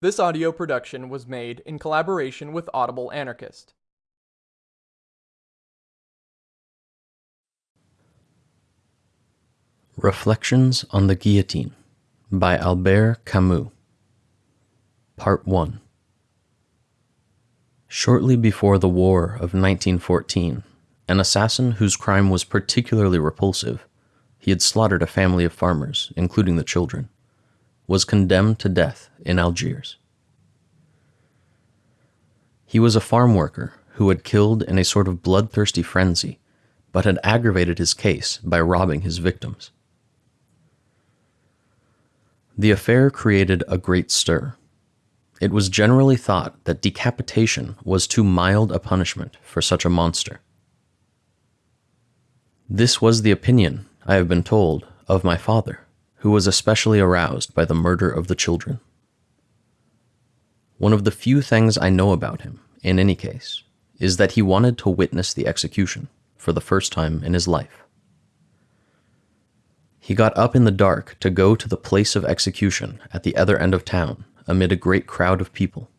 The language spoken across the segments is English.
This audio production was made in collaboration with Audible Anarchist. Reflections on the Guillotine by Albert Camus. Part 1 Shortly before the War of 1914, an assassin whose crime was particularly repulsive, he had slaughtered a family of farmers, including the children, was condemned to death in Algiers. He was a farm worker who had killed in a sort of bloodthirsty frenzy, but had aggravated his case by robbing his victims. The affair created a great stir. It was generally thought that decapitation was too mild a punishment for such a monster. This was the opinion, I have been told, of my father, who was especially aroused by the murder of the children. One of the few things I know about him, in any case, is that he wanted to witness the execution for the first time in his life. He got up in the dark to go to the place of execution at the other end of town amid a great crowd of people.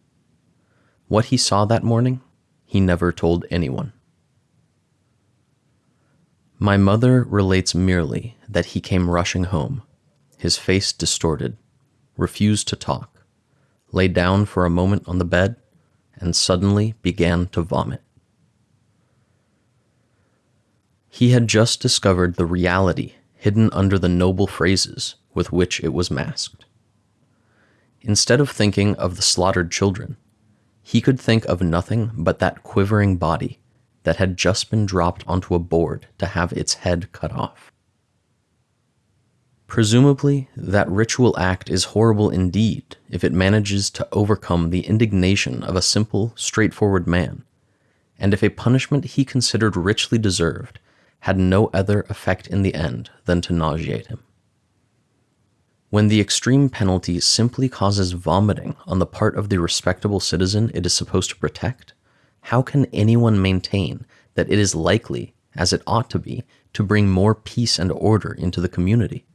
What he saw that morning, he never told anyone. My mother relates merely that he came rushing home, his face distorted, refused to talk, lay down for a moment on the bed, and suddenly began to vomit. He had just discovered the reality hidden under the noble phrases with which it was masked. Instead of thinking of the slaughtered children, he could think of nothing but that quivering body that had just been dropped onto a board to have its head cut off. Presumably, that ritual act is horrible indeed if it manages to overcome the indignation of a simple, straightforward man, and if a punishment he considered richly deserved had no other effect in the end than to nauseate him. When the extreme penalty simply causes vomiting on the part of the respectable citizen it is supposed to protect, how can anyone maintain that it is likely, as it ought to be, to bring more peace and order into the community?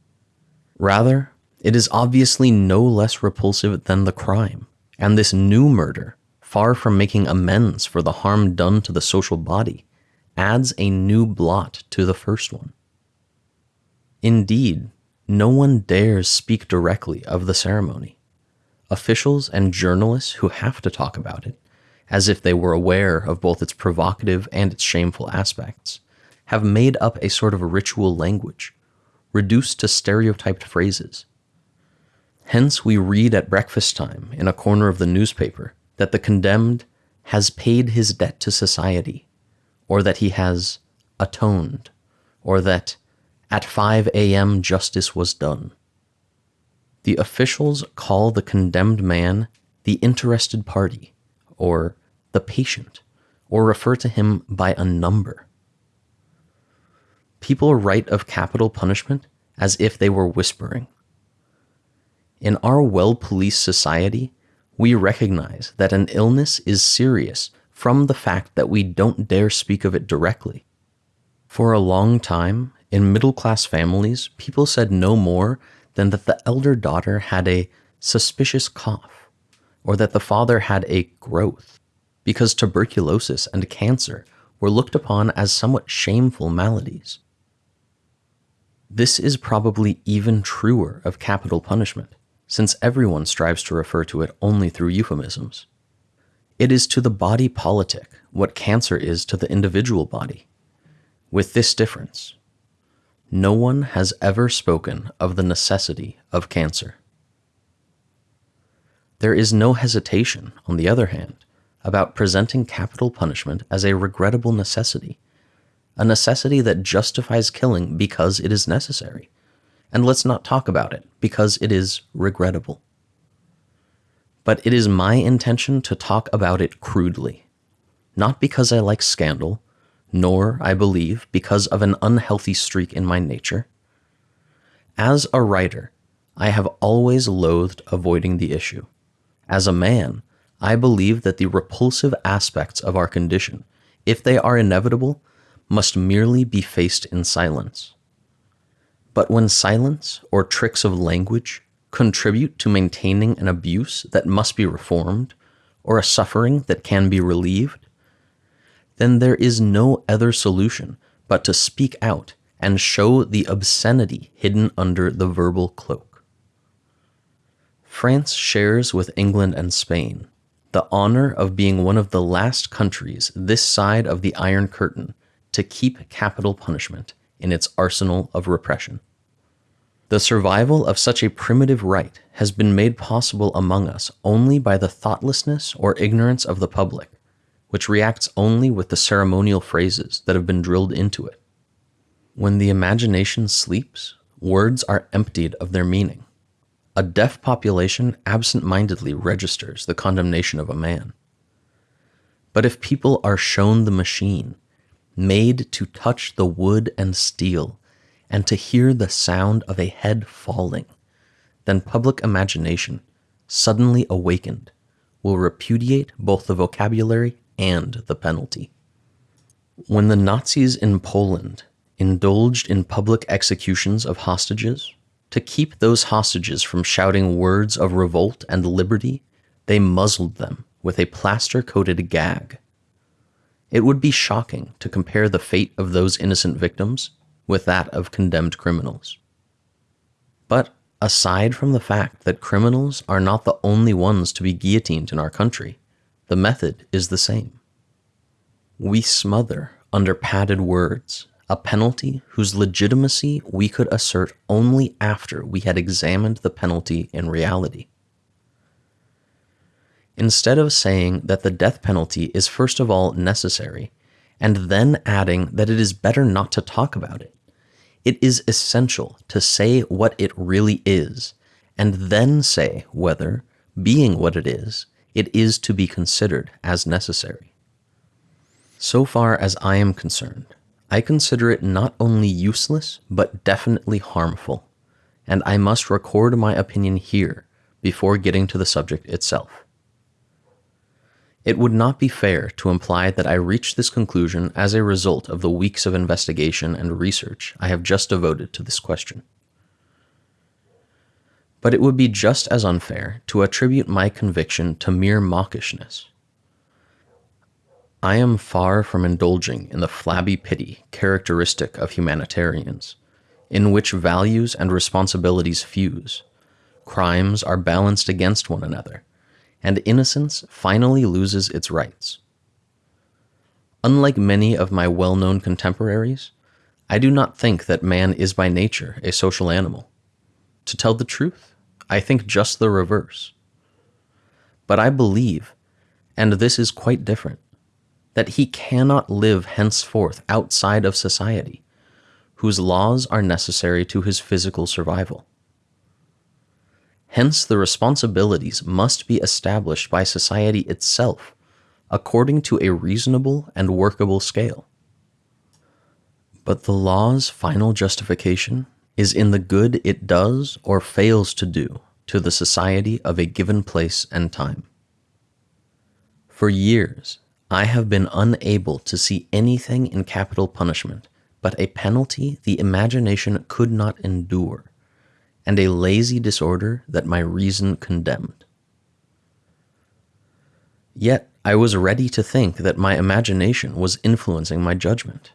Rather, it is obviously no less repulsive than the crime, and this new murder, far from making amends for the harm done to the social body, adds a new blot to the first one. Indeed, no one dares speak directly of the ceremony. Officials and journalists who have to talk about it, as if they were aware of both its provocative and its shameful aspects, have made up a sort of ritual language, reduced to stereotyped phrases. Hence, we read at breakfast time in a corner of the newspaper that the condemned has paid his debt to society or that he has atoned, or that at 5 a.m. justice was done. The officials call the condemned man the interested party, or the patient, or refer to him by a number. People write of capital punishment as if they were whispering. In our well policed society, we recognize that an illness is serious from the fact that we don't dare speak of it directly. For a long time, in middle class families, people said no more than that the elder daughter had a suspicious cough, or that the father had a growth, because tuberculosis and cancer were looked upon as somewhat shameful maladies. This is probably even truer of capital punishment, since everyone strives to refer to it only through euphemisms. It is to the body politic what cancer is to the individual body, with this difference. No one has ever spoken of the necessity of cancer. There is no hesitation, on the other hand, about presenting capital punishment as a regrettable necessity, a necessity that justifies killing because it is necessary. And let's not talk about it because it is regrettable but it is my intention to talk about it crudely. Not because I like scandal, nor, I believe, because of an unhealthy streak in my nature. As a writer, I have always loathed avoiding the issue. As a man, I believe that the repulsive aspects of our condition, if they are inevitable, must merely be faced in silence. But when silence or tricks of language contribute to maintaining an abuse that must be reformed or a suffering that can be relieved, then there is no other solution but to speak out and show the obscenity hidden under the verbal cloak. France shares with England and Spain the honor of being one of the last countries this side of the Iron Curtain to keep capital punishment in its arsenal of repression. The survival of such a primitive right has been made possible among us only by the thoughtlessness or ignorance of the public, which reacts only with the ceremonial phrases that have been drilled into it. When the imagination sleeps, words are emptied of their meaning. A deaf population absent mindedly registers the condemnation of a man. But if people are shown the machine, made to touch the wood and steel, and to hear the sound of a head falling, then public imagination, suddenly awakened, will repudiate both the vocabulary and the penalty. When the Nazis in Poland indulged in public executions of hostages, to keep those hostages from shouting words of revolt and liberty, they muzzled them with a plaster coated gag. It would be shocking to compare the fate of those innocent victims with that of condemned criminals. But aside from the fact that criminals are not the only ones to be guillotined in our country, the method is the same. We smother under padded words a penalty whose legitimacy we could assert only after we had examined the penalty in reality. Instead of saying that the death penalty is first of all necessary, and then adding that it is better not to talk about it, it is essential to say what it really is, and then say whether, being what it is, it is to be considered as necessary. So far as I am concerned, I consider it not only useless, but definitely harmful, and I must record my opinion here before getting to the subject itself. It would not be fair to imply that I reached this conclusion as a result of the weeks of investigation and research I have just devoted to this question. But it would be just as unfair to attribute my conviction to mere mawkishness. I am far from indulging in the flabby pity characteristic of humanitarians, in which values and responsibilities fuse, crimes are balanced against one another, and innocence finally loses its rights. Unlike many of my well known contemporaries, I do not think that man is by nature a social animal. To tell the truth, I think just the reverse. But I believe, and this is quite different, that he cannot live henceforth outside of society, whose laws are necessary to his physical survival. Hence, the responsibilities must be established by society itself according to a reasonable and workable scale. But the law's final justification is in the good it does or fails to do to the society of a given place and time. For years, I have been unable to see anything in capital punishment but a penalty the imagination could not endure and a lazy disorder that my reason condemned. Yet I was ready to think that my imagination was influencing my judgment.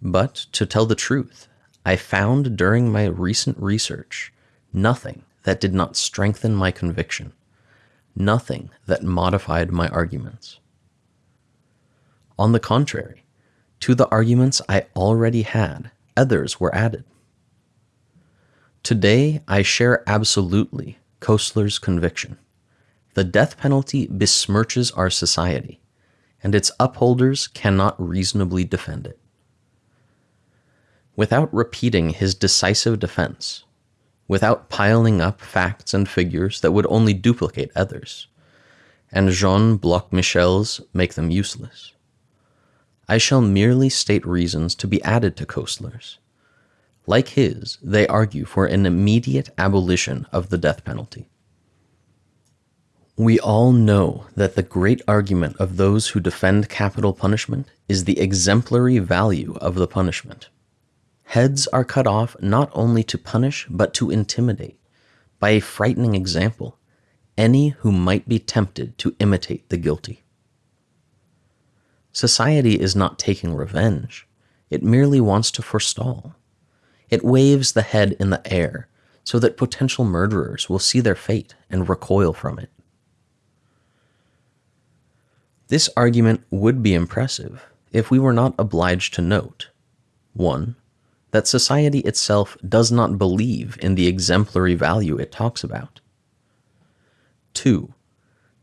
But to tell the truth, I found during my recent research nothing that did not strengthen my conviction, nothing that modified my arguments. On the contrary, to the arguments I already had, others were added. Today, I share absolutely Koestler's conviction. The death penalty besmirches our society, and its upholders cannot reasonably defend it. Without repeating his decisive defense, without piling up facts and figures that would only duplicate others, and Jean Bloch Michel's make them useless, I shall merely state reasons to be added to Koestler's like his, they argue for an immediate abolition of the death penalty. We all know that the great argument of those who defend capital punishment is the exemplary value of the punishment. Heads are cut off not only to punish, but to intimidate, by a frightening example any who might be tempted to imitate the guilty. Society is not taking revenge, it merely wants to forestall. It waves the head in the air so that potential murderers will see their fate and recoil from it. This argument would be impressive if we were not obliged to note 1. That society itself does not believe in the exemplary value it talks about. 2.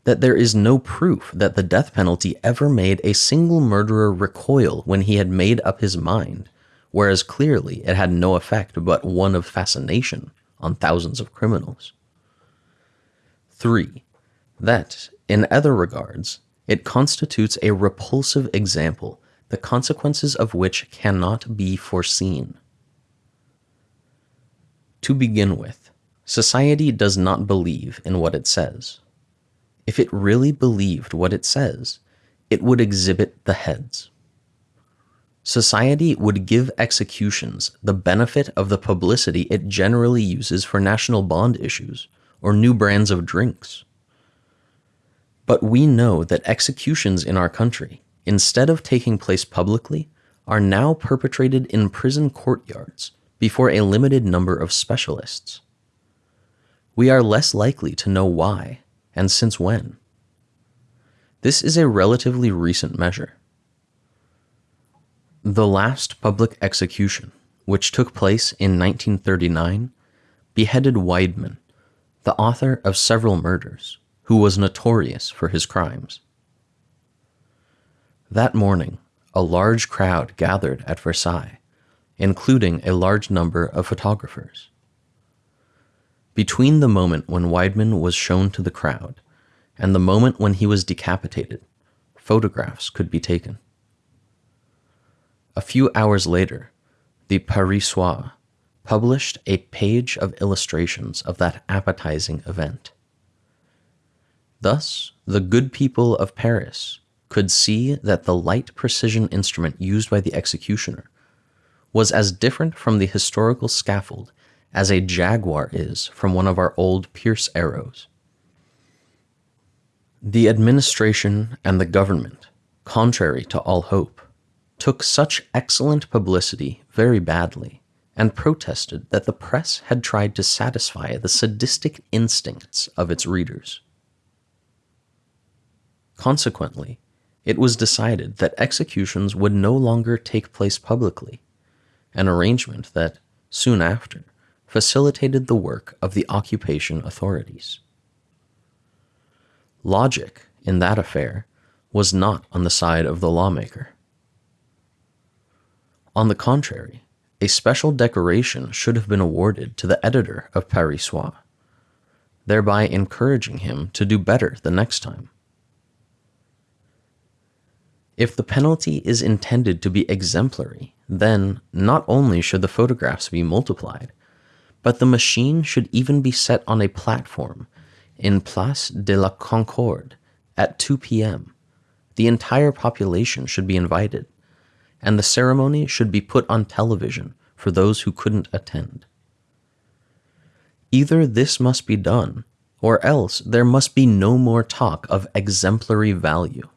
That there is no proof that the death penalty ever made a single murderer recoil when he had made up his mind, whereas clearly it had no effect but one of fascination on thousands of criminals. 3. That, in other regards, it constitutes a repulsive example, the consequences of which cannot be foreseen. To begin with, society does not believe in what it says. If it really believed what it says, it would exhibit the heads. Society would give executions the benefit of the publicity it generally uses for national bond issues or new brands of drinks. But we know that executions in our country, instead of taking place publicly, are now perpetrated in prison courtyards before a limited number of specialists. We are less likely to know why and since when. This is a relatively recent measure. The last public execution, which took place in 1939, beheaded Weidmann, the author of several murders, who was notorious for his crimes. That morning, a large crowd gathered at Versailles, including a large number of photographers. Between the moment when Weidmann was shown to the crowd and the moment when he was decapitated, photographs could be taken. A few hours later, the Paris-Soir published a page of illustrations of that appetizing event. Thus, the good people of Paris could see that the light precision instrument used by the executioner was as different from the historical scaffold as a jaguar is from one of our old Pierce-Arrows. The administration and the government, contrary to all hope, took such excellent publicity very badly and protested that the press had tried to satisfy the sadistic instincts of its readers. Consequently, it was decided that executions would no longer take place publicly, an arrangement that, soon after, facilitated the work of the occupation authorities. Logic, in that affair, was not on the side of the lawmaker. On the contrary, a special decoration should have been awarded to the editor of Paris-Soir, thereby encouraging him to do better the next time. If the penalty is intended to be exemplary, then not only should the photographs be multiplied, but the machine should even be set on a platform in Place de la Concorde at 2 p.m. The entire population should be invited and the ceremony should be put on television for those who couldn't attend. Either this must be done, or else there must be no more talk of exemplary value.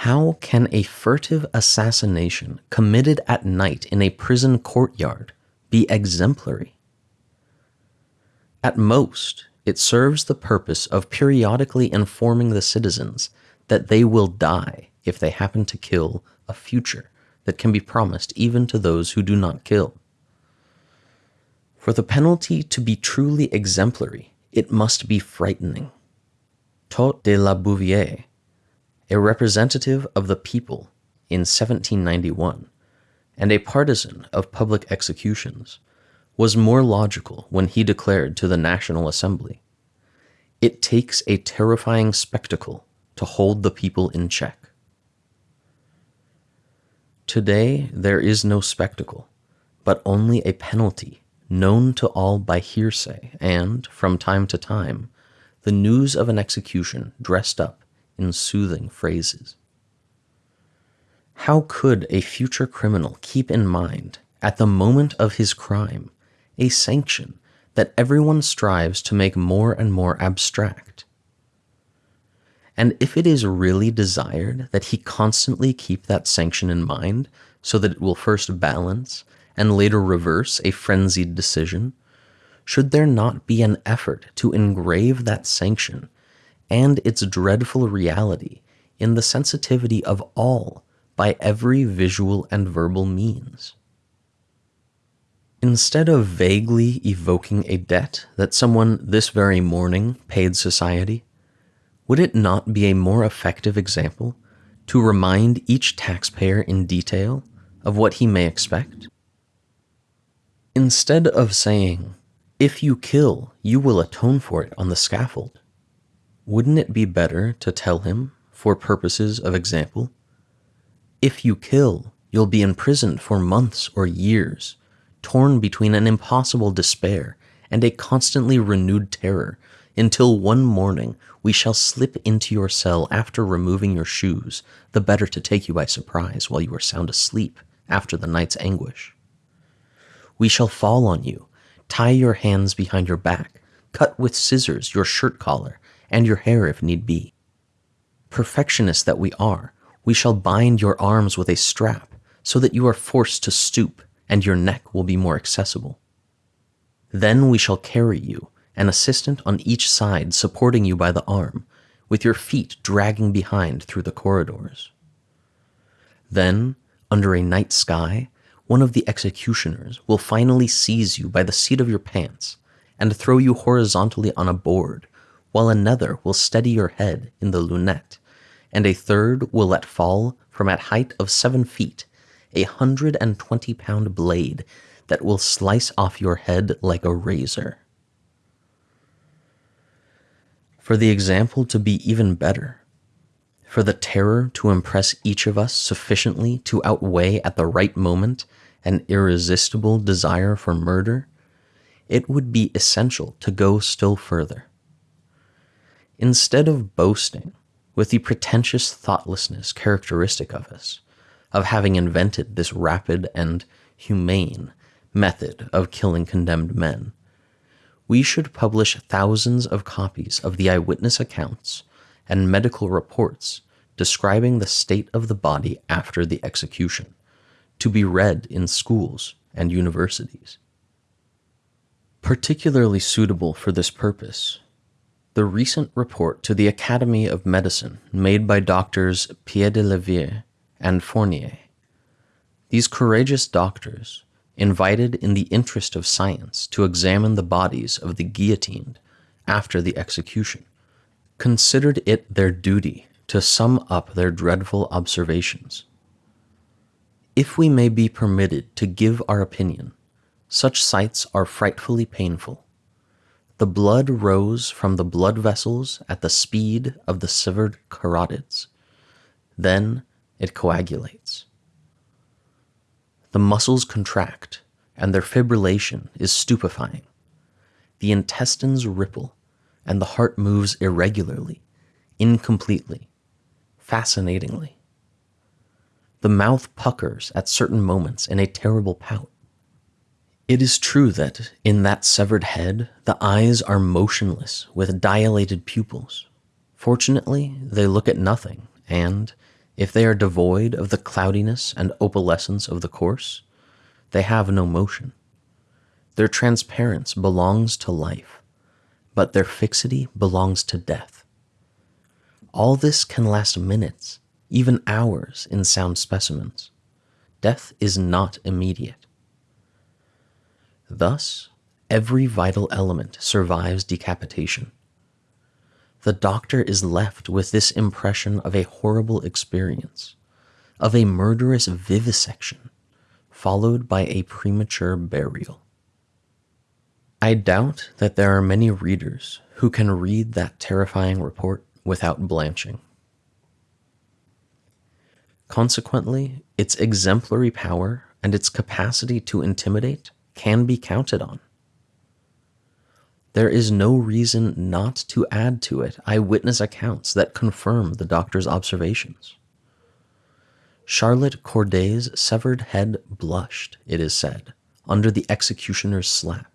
How can a furtive assassination committed at night in a prison courtyard be exemplary? At most, it serves the purpose of periodically informing the citizens that they will die if they happen to kill a future that can be promised even to those who do not kill. For the penalty to be truly exemplary, it must be frightening. Taux de la Bouvier, a representative of the people in 1791, and a partisan of public executions, was more logical when he declared to the National Assembly It takes a terrifying spectacle to hold the people in check. Today there is no spectacle, but only a penalty known to all by hearsay, and, from time to time, the news of an execution dressed up in soothing phrases. How could a future criminal keep in mind, at the moment of his crime, a sanction that everyone strives to make more and more abstract. And if it is really desired that he constantly keep that sanction in mind so that it will first balance and later reverse a frenzied decision, should there not be an effort to engrave that sanction and its dreadful reality in the sensitivity of all by every visual and verbal means? Instead of vaguely evoking a debt that someone this very morning paid society, would it not be a more effective example to remind each taxpayer in detail of what he may expect? Instead of saying, if you kill, you will atone for it on the scaffold, wouldn't it be better to tell him, for purposes of example, if you kill, you'll be imprisoned for months or years, torn between an impossible despair and a constantly renewed terror until one morning we shall slip into your cell after removing your shoes, the better to take you by surprise while you are sound asleep after the night's anguish. We shall fall on you, tie your hands behind your back, cut with scissors your shirt collar and your hair if need be. Perfectionists that we are, we shall bind your arms with a strap so that you are forced to stoop and your neck will be more accessible. Then we shall carry you an assistant on each side supporting you by the arm, with your feet dragging behind through the corridors. Then, under a night sky, one of the executioners will finally seize you by the seat of your pants and throw you horizontally on a board, while another will steady your head in the lunette, and a third will let fall from at height of seven feet a hundred and twenty pound blade that will slice off your head like a razor. For the example to be even better, for the terror to impress each of us sufficiently to outweigh at the right moment an irresistible desire for murder, it would be essential to go still further. Instead of boasting with the pretentious thoughtlessness characteristic of us, of having invented this rapid and humane method of killing condemned men, we should publish thousands of copies of the eyewitness accounts and medical reports describing the state of the body after the execution, to be read in schools and universities. Particularly suitable for this purpose, the recent report to the Academy of Medicine made by doctors Pierre de Piedelievre and Fournier. These courageous doctors invited in the interest of science to examine the bodies of the guillotined after the execution, considered it their duty to sum up their dreadful observations. If we may be permitted to give our opinion, such sights are frightfully painful. The blood rose from the blood vessels at the speed of the severed carotids. Then it coagulates. The muscles contract, and their fibrillation is stupefying. The intestines ripple, and the heart moves irregularly, incompletely, fascinatingly. The mouth puckers at certain moments in a terrible pout. It is true that, in that severed head, the eyes are motionless with dilated pupils. Fortunately, they look at nothing, and, if they are devoid of the cloudiness and opalescence of the corpse, they have no motion. Their transparence belongs to life, but their fixity belongs to death. All this can last minutes, even hours in sound specimens. Death is not immediate. Thus, every vital element survives decapitation the doctor is left with this impression of a horrible experience, of a murderous vivisection, followed by a premature burial. I doubt that there are many readers who can read that terrifying report without blanching. Consequently, its exemplary power and its capacity to intimidate can be counted on there is no reason not to add to it eyewitness accounts that confirm the doctor's observations. Charlotte Corday's severed head blushed, it is said, under the executioner's slap.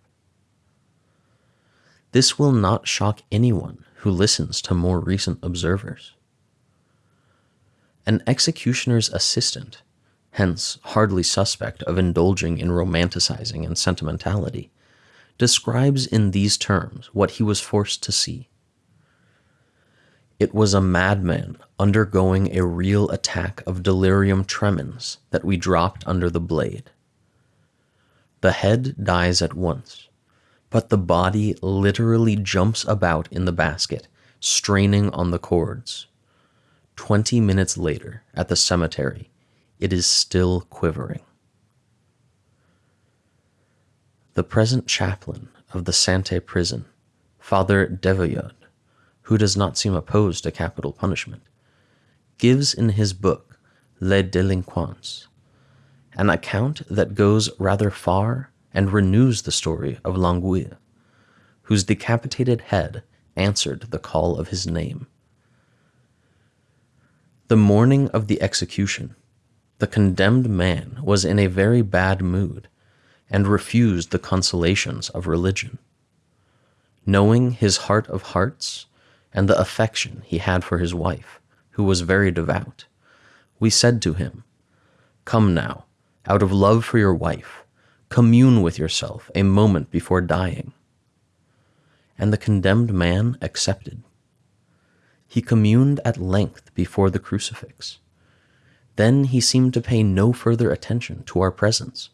This will not shock anyone who listens to more recent observers. An executioner's assistant, hence hardly suspect of indulging in romanticizing and sentimentality, describes in these terms what he was forced to see. It was a madman undergoing a real attack of delirium tremens that we dropped under the blade. The head dies at once, but the body literally jumps about in the basket, straining on the cords. Twenty minutes later, at the cemetery, it is still quivering. The present chaplain of the Sante prison, Father Devoyod, who does not seem opposed to capital punishment, gives in his book Les Delinquents an account that goes rather far and renews the story of L'Anguille, whose decapitated head answered the call of his name. The morning of the execution, the condemned man was in a very bad mood and refused the consolations of religion. Knowing his heart of hearts and the affection he had for his wife, who was very devout, we said to him, Come now, out of love for your wife, commune with yourself a moment before dying. And the condemned man accepted. He communed at length before the crucifix. Then he seemed to pay no further attention to our presence.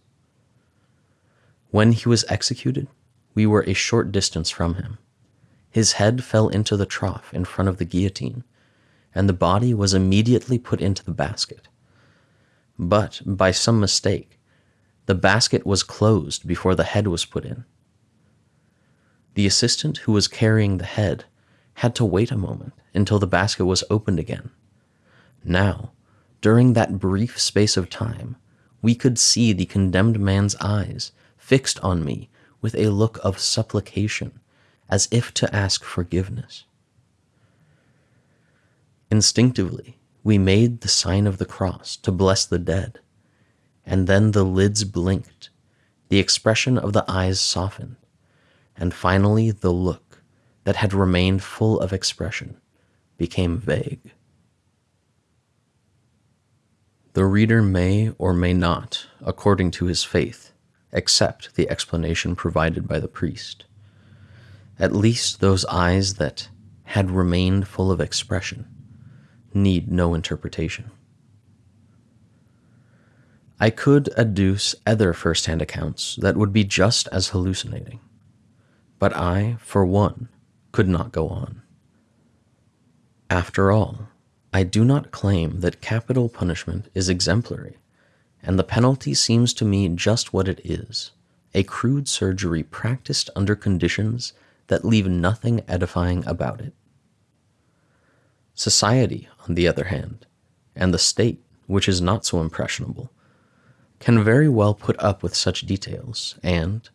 When he was executed, we were a short distance from him. His head fell into the trough in front of the guillotine, and the body was immediately put into the basket but by some mistake, the basket was closed before the head was put in. The assistant who was carrying the head had to wait a moment until the basket was opened again. Now, during that brief space of time, we could see the condemned man's eyes fixed on me with a look of supplication, as if to ask forgiveness. Instinctively, we made the sign of the cross to bless the dead. And then the lids blinked, the expression of the eyes softened, and finally the look that had remained full of expression became vague. The reader may or may not, according to his faith, accept the explanation provided by the priest. At least those eyes that had remained full of expression need no interpretation. I could adduce other first hand accounts that would be just as hallucinating, but I, for one, could not go on. After all, I do not claim that capital punishment is exemplary, and the penalty seems to me just what it is a crude surgery practiced under conditions that leave nothing edifying about it. Society, on the other hand, and the state, which is not so impressionable, can very well put up with such details, and,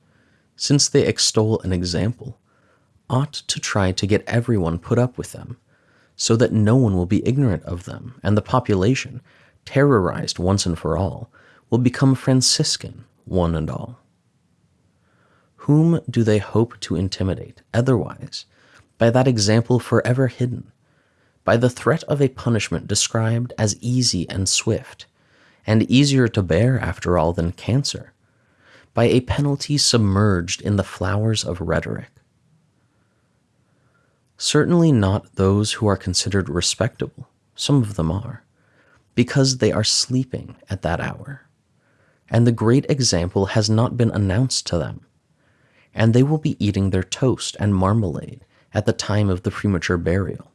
since they extol an example, ought to try to get everyone put up with them, so that no one will be ignorant of them, and the population, terrorized once and for all, will become Franciscan, one and all. Whom do they hope to intimidate, otherwise, by that example forever hidden, by the threat of a punishment described as easy and swift, and easier to bear after all than cancer, by a penalty submerged in the flowers of rhetoric. Certainly not those who are considered respectable, some of them are, because they are sleeping at that hour, and the great example has not been announced to them, and they will be eating their toast and marmalade at the time of the premature burial.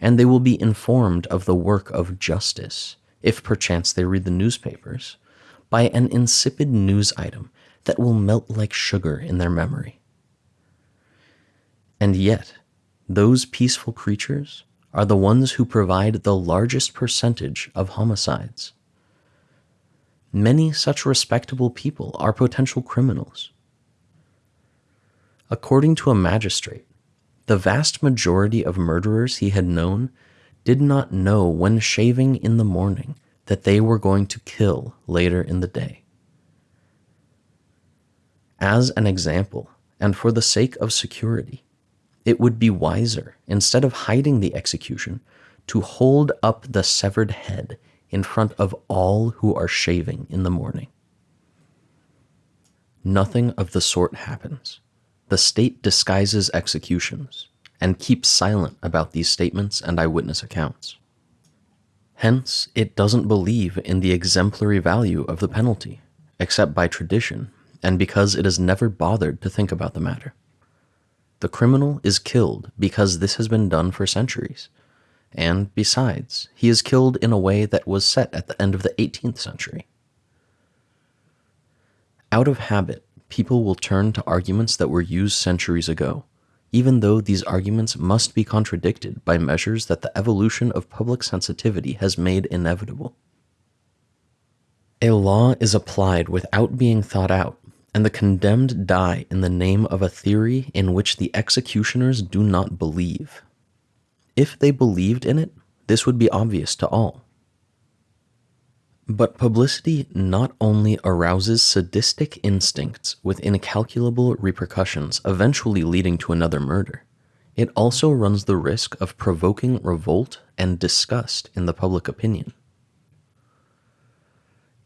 And they will be informed of the work of justice, if perchance they read the newspapers, by an insipid news item that will melt like sugar in their memory. And yet, those peaceful creatures are the ones who provide the largest percentage of homicides. Many such respectable people are potential criminals. According to a magistrate, the vast majority of murderers he had known did not know when shaving in the morning that they were going to kill later in the day. As an example, and for the sake of security, it would be wiser, instead of hiding the execution, to hold up the severed head in front of all who are shaving in the morning. Nothing of the sort happens. The state disguises executions and keeps silent about these statements and eyewitness accounts. Hence, it doesn't believe in the exemplary value of the penalty, except by tradition and because it has never bothered to think about the matter. The criminal is killed because this has been done for centuries, and besides, he is killed in a way that was set at the end of the 18th century. Out of habit, people will turn to arguments that were used centuries ago, even though these arguments must be contradicted by measures that the evolution of public sensitivity has made inevitable. A law is applied without being thought out, and the condemned die in the name of a theory in which the executioners do not believe. If they believed in it, this would be obvious to all. But publicity not only arouses sadistic instincts with incalculable repercussions eventually leading to another murder, it also runs the risk of provoking revolt and disgust in the public opinion.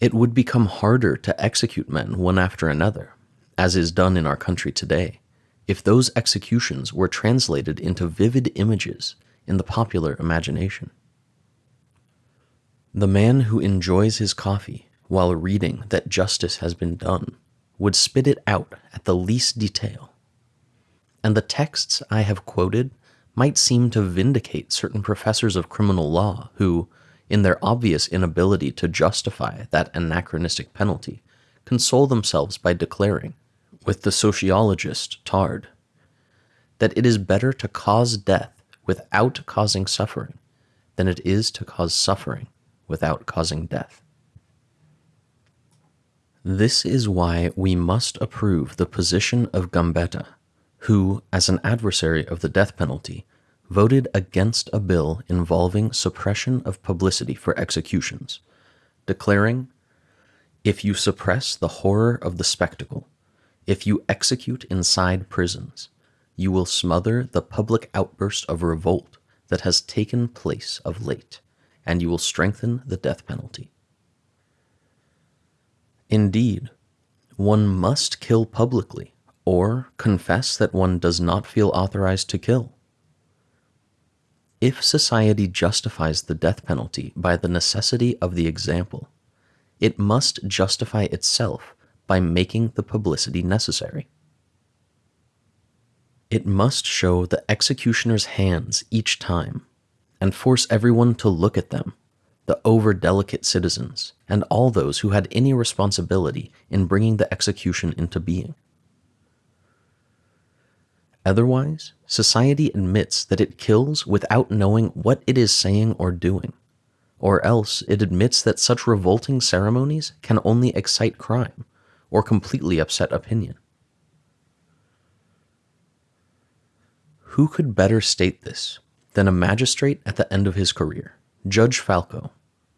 It would become harder to execute men one after another, as is done in our country today, if those executions were translated into vivid images in the popular imagination. The man who enjoys his coffee while reading that justice has been done would spit it out at the least detail. And the texts I have quoted might seem to vindicate certain professors of criminal law who, in their obvious inability to justify that anachronistic penalty, console themselves by declaring, with the sociologist Tarde, that it is better to cause death without causing suffering than it is to cause suffering without causing death. This is why we must approve the position of Gambetta, who, as an adversary of the death penalty, voted against a bill involving suppression of publicity for executions, declaring, If you suppress the horror of the spectacle, if you execute inside prisons, you will smother the public outburst of revolt that has taken place of late and you will strengthen the death penalty. Indeed, one must kill publicly or confess that one does not feel authorized to kill. If society justifies the death penalty by the necessity of the example, it must justify itself by making the publicity necessary. It must show the executioner's hands each time and force everyone to look at them, the over delicate citizens, and all those who had any responsibility in bringing the execution into being. Otherwise, society admits that it kills without knowing what it is saying or doing, or else it admits that such revolting ceremonies can only excite crime or completely upset opinion. Who could better state this than a magistrate at the end of his career, Judge Falco,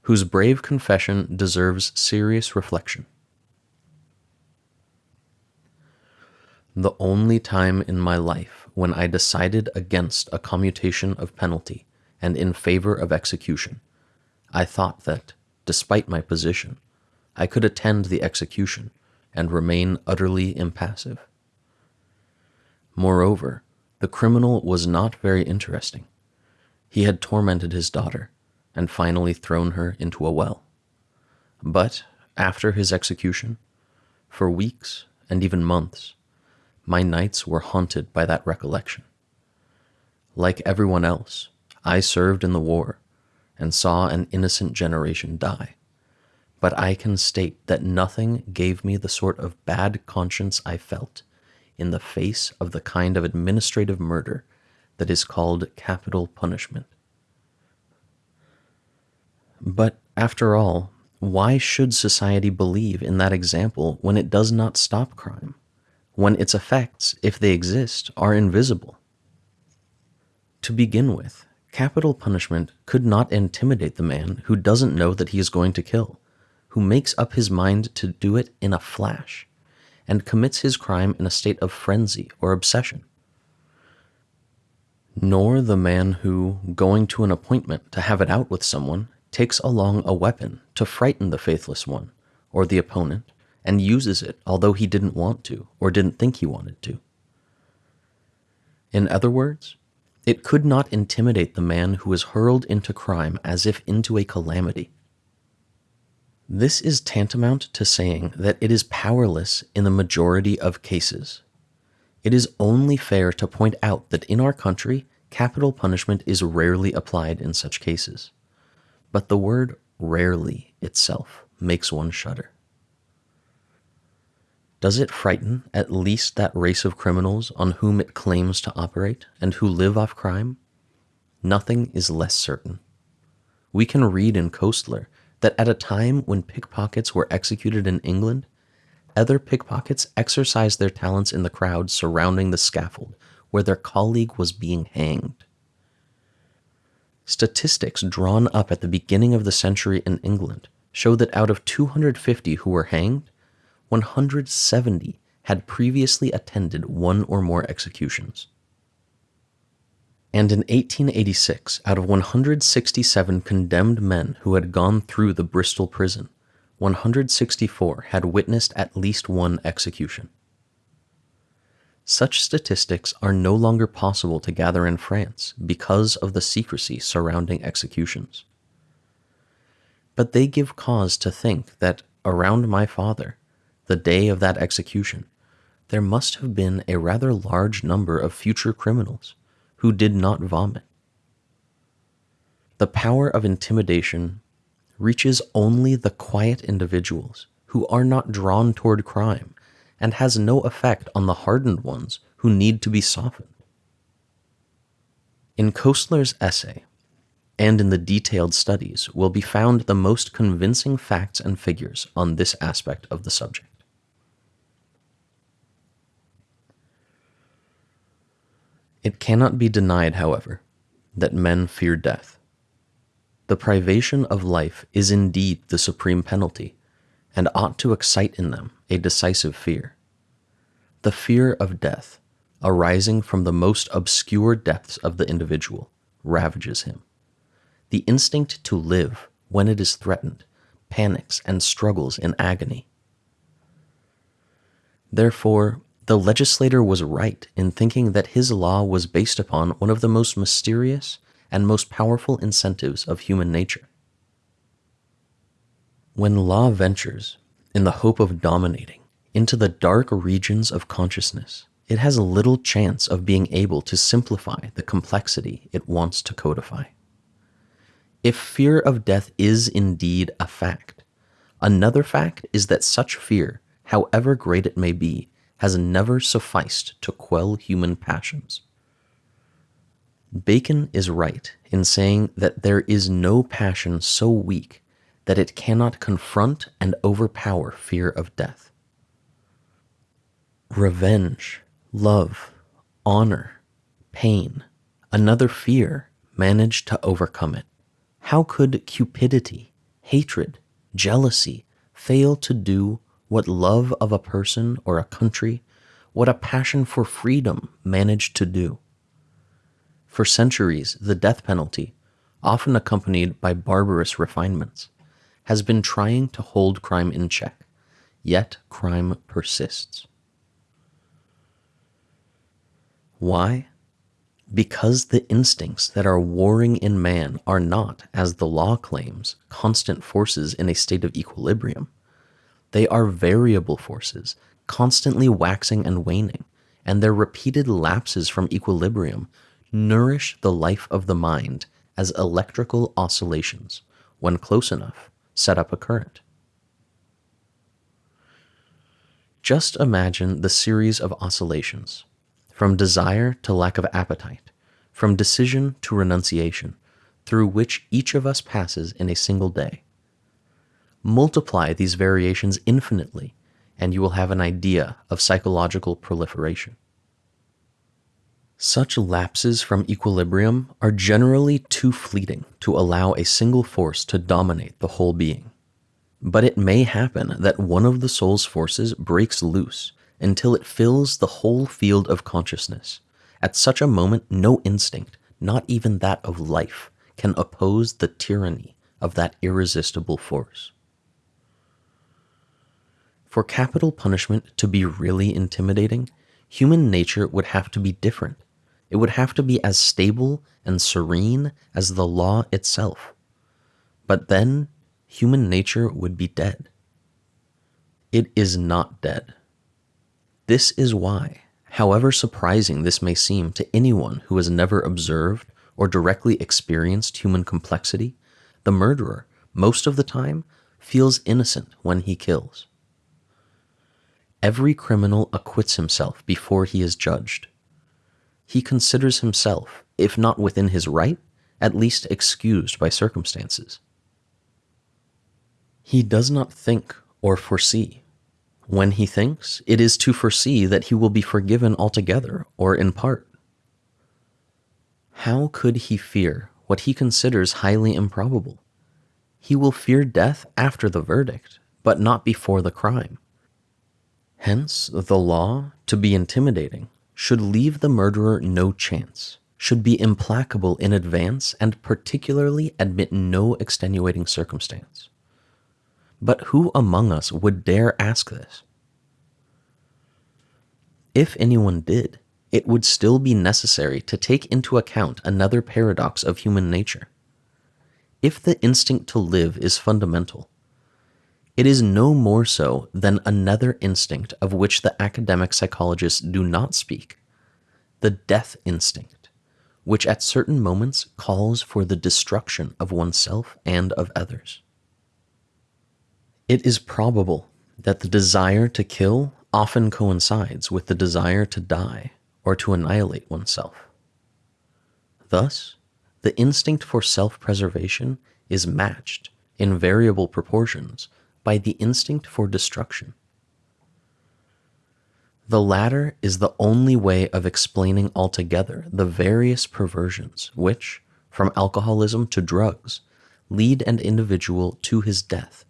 whose brave confession deserves serious reflection. The only time in my life when I decided against a commutation of penalty and in favor of execution, I thought that, despite my position, I could attend the execution and remain utterly impassive. Moreover, the criminal was not very interesting. He had tormented his daughter and finally thrown her into a well. But after his execution, for weeks and even months, my nights were haunted by that recollection. Like everyone else, I served in the war and saw an innocent generation die. But I can state that nothing gave me the sort of bad conscience I felt in the face of the kind of administrative murder that is called capital punishment. But after all, why should society believe in that example when it does not stop crime? When its effects, if they exist, are invisible? To begin with, capital punishment could not intimidate the man who doesn't know that he is going to kill, who makes up his mind to do it in a flash, and commits his crime in a state of frenzy or obsession. Nor the man who, going to an appointment to have it out with someone, takes along a weapon to frighten the faithless one or the opponent and uses it although he didn't want to or didn't think he wanted to. In other words, it could not intimidate the man who is hurled into crime as if into a calamity. This is tantamount to saying that it is powerless in the majority of cases. It is only fair to point out that in our country, capital punishment is rarely applied in such cases. But the word rarely itself makes one shudder. Does it frighten at least that race of criminals on whom it claims to operate and who live off crime? Nothing is less certain. We can read in Koestler that at a time when pickpockets were executed in England, other pickpockets exercised their talents in the crowd surrounding the scaffold where their colleague was being hanged. Statistics drawn up at the beginning of the century in England show that out of 250 who were hanged, 170 had previously attended one or more executions. And in 1886, out of 167 condemned men who had gone through the Bristol prison, 164 had witnessed at least one execution. Such statistics are no longer possible to gather in France because of the secrecy surrounding executions. But they give cause to think that around my father, the day of that execution, there must have been a rather large number of future criminals who did not vomit. The power of intimidation reaches only the quiet individuals who are not drawn toward crime and has no effect on the hardened ones who need to be softened. In Koestler's essay, and in the detailed studies, will be found the most convincing facts and figures on this aspect of the subject. It cannot be denied, however, that men fear death. The privation of life is indeed the supreme penalty, and ought to excite in them a decisive fear. The fear of death, arising from the most obscure depths of the individual, ravages him. The instinct to live, when it is threatened, panics and struggles in agony. Therefore, the legislator was right in thinking that his law was based upon one of the most mysterious and most powerful incentives of human nature. When law ventures, in the hope of dominating, into the dark regions of consciousness, it has little chance of being able to simplify the complexity it wants to codify. If fear of death is indeed a fact, another fact is that such fear, however great it may be, has never sufficed to quell human passions. Bacon is right in saying that there is no passion so weak that it cannot confront and overpower fear of death. Revenge, love, honor, pain, another fear managed to overcome it. How could cupidity, hatred, jealousy fail to do what love of a person or a country, what a passion for freedom managed to do. For centuries, the death penalty, often accompanied by barbarous refinements, has been trying to hold crime in check, yet crime persists. Why? Because the instincts that are warring in man are not, as the law claims, constant forces in a state of equilibrium they are variable forces, constantly waxing and waning, and their repeated lapses from equilibrium nourish the life of the mind as electrical oscillations, when close enough, set up a current. Just imagine the series of oscillations, from desire to lack of appetite, from decision to renunciation, through which each of us passes in a single day multiply these variations infinitely, and you will have an idea of psychological proliferation. Such lapses from equilibrium are generally too fleeting to allow a single force to dominate the whole being. But it may happen that one of the soul's forces breaks loose until it fills the whole field of consciousness. At such a moment, no instinct, not even that of life, can oppose the tyranny of that irresistible force. For capital punishment to be really intimidating, human nature would have to be different. It would have to be as stable and serene as the law itself. But then human nature would be dead. It is not dead. This is why, however surprising this may seem to anyone who has never observed or directly experienced human complexity, the murderer, most of the time, feels innocent when he kills. Every criminal acquits himself before he is judged. He considers himself, if not within his right, at least excused by circumstances. He does not think or foresee. When he thinks, it is to foresee that he will be forgiven altogether or in part. How could he fear what he considers highly improbable? He will fear death after the verdict, but not before the crime. Hence, the law, to be intimidating, should leave the murderer no chance, should be implacable in advance, and particularly admit no extenuating circumstance. But who among us would dare ask this? If anyone did, it would still be necessary to take into account another paradox of human nature. If the instinct to live is fundamental, it is no more so than another instinct of which the academic psychologists do not speak the death instinct, which at certain moments calls for the destruction of oneself and of others. It is probable that the desire to kill often coincides with the desire to die or to annihilate oneself. Thus, the instinct for self preservation is matched in variable proportions by the instinct for destruction. The latter is the only way of explaining altogether the various perversions which, from alcoholism to drugs, lead an individual to his death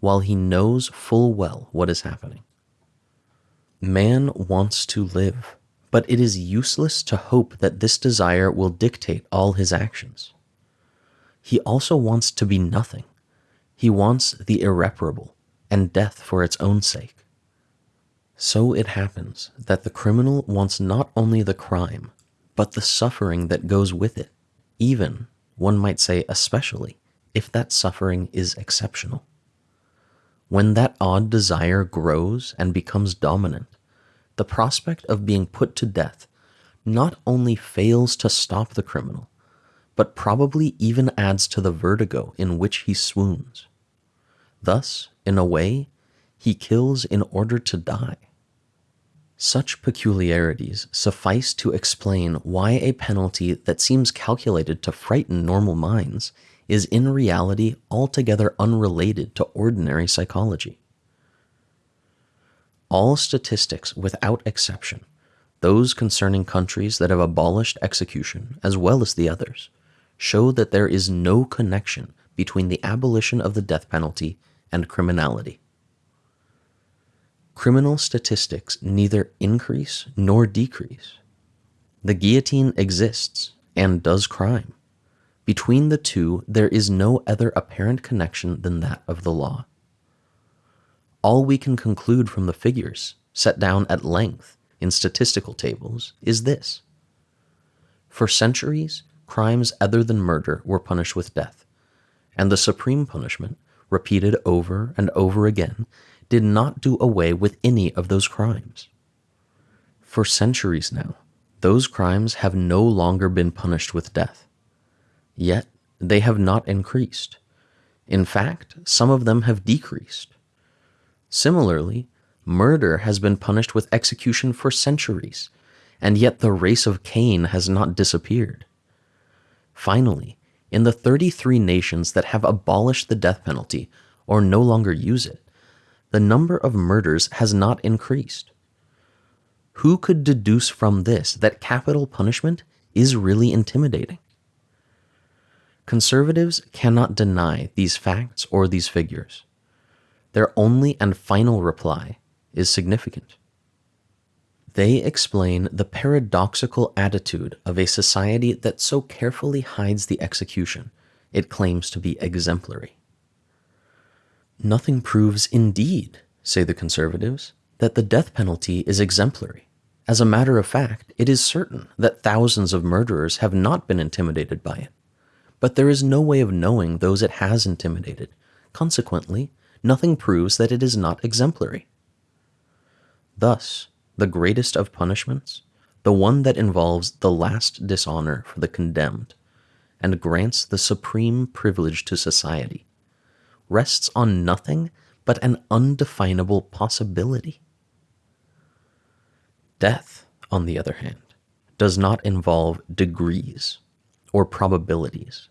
while he knows full well what is happening. Man wants to live, but it is useless to hope that this desire will dictate all his actions. He also wants to be nothing. He wants the irreparable and death for its own sake. So it happens that the criminal wants not only the crime, but the suffering that goes with it, even, one might say especially, if that suffering is exceptional. When that odd desire grows and becomes dominant, the prospect of being put to death not only fails to stop the criminal, but probably even adds to the vertigo in which he swoons. Thus, in a way, he kills in order to die. Such peculiarities suffice to explain why a penalty that seems calculated to frighten normal minds is in reality altogether unrelated to ordinary psychology. All statistics, without exception, those concerning countries that have abolished execution as well as the others, show that there is no connection between the abolition of the death penalty and criminality. Criminal statistics neither increase nor decrease. The guillotine exists and does crime. Between the two, there is no other apparent connection than that of the law. All we can conclude from the figures, set down at length in statistical tables, is this. For centuries, crimes other than murder were punished with death, and the supreme punishment, repeated over and over again, did not do away with any of those crimes. For centuries now, those crimes have no longer been punished with death. Yet they have not increased. In fact, some of them have decreased. Similarly, murder has been punished with execution for centuries, and yet the race of Cain has not disappeared. Finally, in the 33 nations that have abolished the death penalty or no longer use it, the number of murders has not increased. Who could deduce from this that capital punishment is really intimidating? Conservatives cannot deny these facts or these figures. Their only and final reply is significant. They explain the paradoxical attitude of a society that so carefully hides the execution it claims to be exemplary. Nothing proves, indeed, say the conservatives, that the death penalty is exemplary. As a matter of fact, it is certain that thousands of murderers have not been intimidated by it. But there is no way of knowing those it has intimidated. Consequently, nothing proves that it is not exemplary. Thus, the greatest of punishments, the one that involves the last dishonor for the condemned, and grants the supreme privilege to society, rests on nothing but an undefinable possibility. Death, on the other hand, does not involve degrees or probabilities.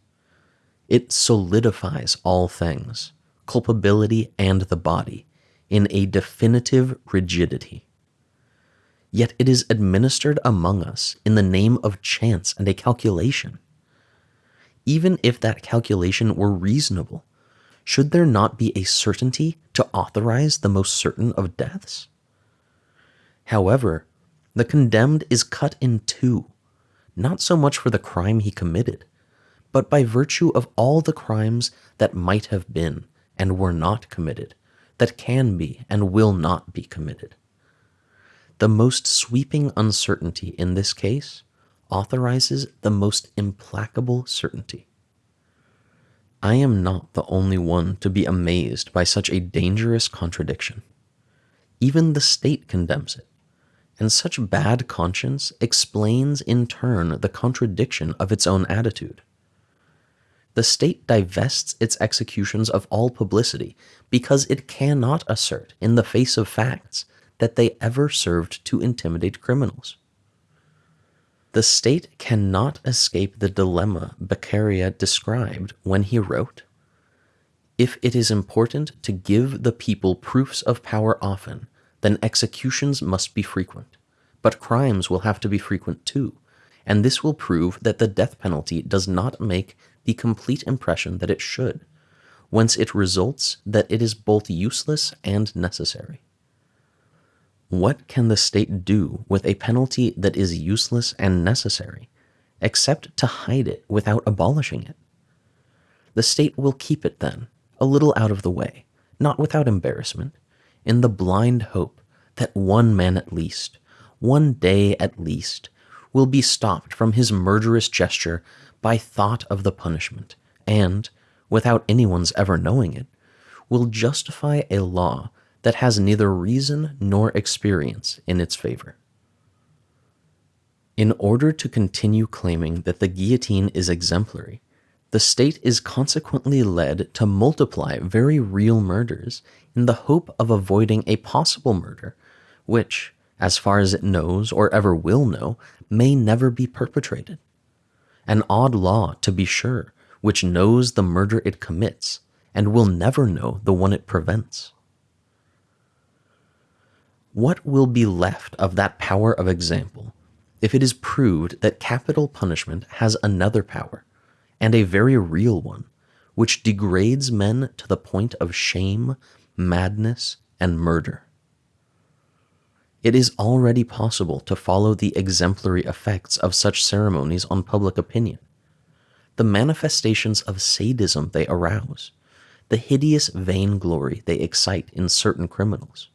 It solidifies all things, culpability and the body, in a definitive rigidity. Yet it is administered among us in the name of chance and a calculation. Even if that calculation were reasonable, should there not be a certainty to authorize the most certain of deaths? However, the condemned is cut in two, not so much for the crime he committed, but by virtue of all the crimes that might have been and were not committed, that can be and will not be committed. The most sweeping uncertainty in this case authorizes the most implacable certainty. I am not the only one to be amazed by such a dangerous contradiction. Even the state condemns it and such bad conscience explains in turn the contradiction of its own attitude. The state divests its executions of all publicity because it cannot assert in the face of facts that they ever served to intimidate criminals. The state cannot escape the dilemma Beccaria described when he wrote, If it is important to give the people proofs of power often, then executions must be frequent. But crimes will have to be frequent too, and this will prove that the death penalty does not make the complete impression that it should, whence it results that it is both useless and necessary. What can the state do with a penalty that is useless and necessary, except to hide it without abolishing it? The state will keep it then, a little out of the way, not without embarrassment, in the blind hope that one man at least, one day at least, will be stopped from his murderous gesture by thought of the punishment, and, without anyone's ever knowing it, will justify a law that has neither reason nor experience in its favor. In order to continue claiming that the guillotine is exemplary, the state is consequently led to multiply very real murders in the hope of avoiding a possible murder, which, as far as it knows or ever will know, may never be perpetrated. An odd law, to be sure, which knows the murder it commits and will never know the one it prevents. What will be left of that power of example if it is proved that capital punishment has another power? and a very real one, which degrades men to the point of shame, madness, and murder. It is already possible to follow the exemplary effects of such ceremonies on public opinion, the manifestations of sadism they arouse, the hideous vainglory they excite in certain criminals.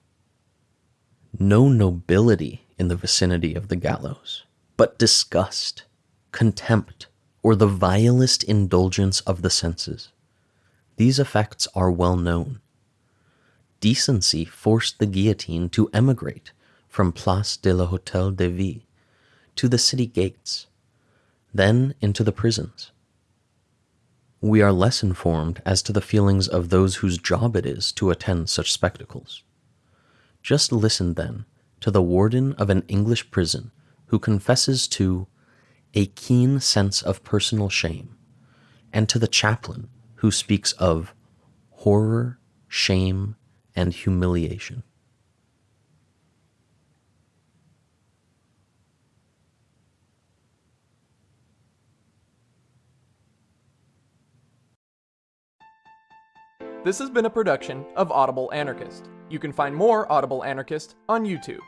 No nobility in the vicinity of the gallows, but disgust, contempt, or the vilest indulgence of the senses. These effects are well known. Decency forced the guillotine to emigrate from Place de la Hotel de Ville to the city gates, then into the prisons. We are less informed as to the feelings of those whose job it is to attend such spectacles. Just listen, then, to the warden of an English prison who confesses to a keen sense of personal shame, and to the chaplain who speaks of horror, shame, and humiliation. This has been a production of Audible Anarchist. You can find more Audible Anarchist on YouTube.